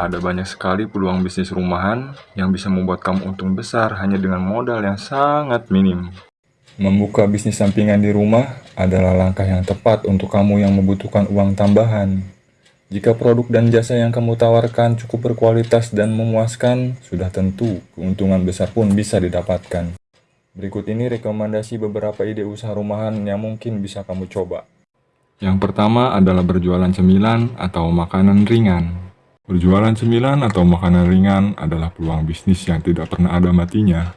ada banyak sekali peluang bisnis rumahan yang bisa membuat kamu untung besar hanya dengan modal yang sangat minim. Membuka bisnis sampingan di rumah adalah langkah yang tepat untuk kamu yang membutuhkan uang tambahan. Jika produk dan jasa yang kamu tawarkan cukup berkualitas dan memuaskan, sudah tentu keuntungan besar pun bisa didapatkan. Berikut ini rekomendasi beberapa ide usaha rumahan yang mungkin bisa kamu coba. Yang pertama adalah berjualan cemilan atau makanan ringan. Berjualan cemilan atau makanan ringan adalah peluang bisnis yang tidak pernah ada matinya.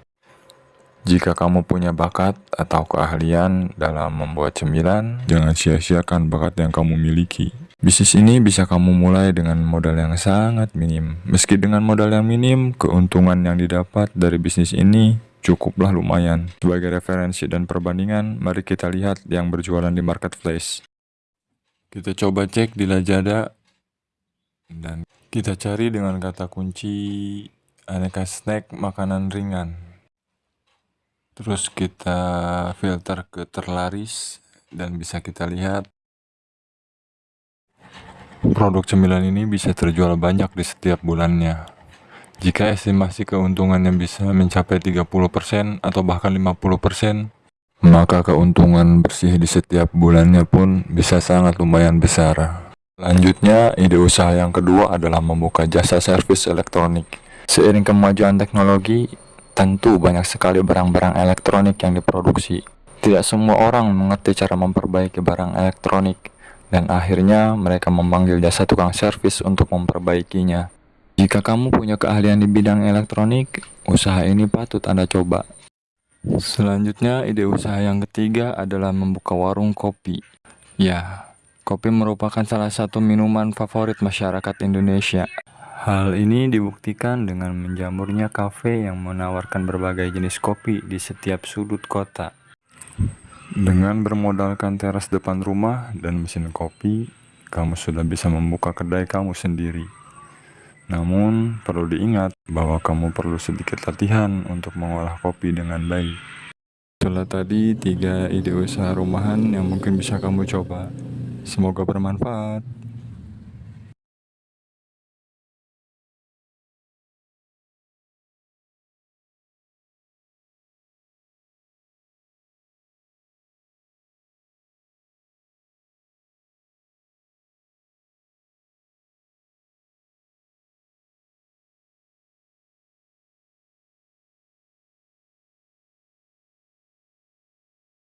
Jika kamu punya bakat atau keahlian dalam membuat cemilan, jangan sia-siakan bakat yang kamu miliki. Bisnis ini bisa kamu mulai dengan modal yang sangat minim. Meski dengan modal yang minim, keuntungan yang didapat dari bisnis ini cukuplah lumayan. Sebagai referensi dan perbandingan, mari kita lihat yang berjualan di marketplace. Kita coba cek di Lazada dan kita cari dengan kata kunci aneka snack makanan ringan. Terus kita filter ke terlaris dan bisa kita lihat produk cemilan ini bisa terjual banyak di setiap bulannya. Jika estimasi keuntungannya bisa mencapai 30% atau bahkan 50%, maka keuntungan bersih di setiap bulannya pun bisa sangat lumayan besar. Selanjutnya, ide usaha yang kedua adalah membuka jasa servis elektronik. Seiring kemajuan teknologi, Tentu banyak sekali barang-barang elektronik yang diproduksi. Tidak semua orang mengerti cara memperbaiki barang elektronik, dan akhirnya mereka memanggil jasa tukang servis untuk memperbaikinya. Jika kamu punya keahlian di bidang elektronik, usaha ini patut Anda coba. Selanjutnya, ide usaha yang ketiga adalah membuka warung kopi. Ya, kopi merupakan salah satu minuman favorit masyarakat Indonesia. Hal ini dibuktikan dengan menjamurnya kafe yang menawarkan berbagai jenis kopi di setiap sudut kota. Dengan bermodalkan teras depan rumah dan mesin kopi, kamu sudah bisa membuka kedai kamu sendiri. Namun, perlu diingat bahwa kamu perlu sedikit latihan untuk mengolah kopi dengan baik. Itulah tadi tiga ide usaha rumahan yang mungkin bisa kamu coba. Semoga bermanfaat.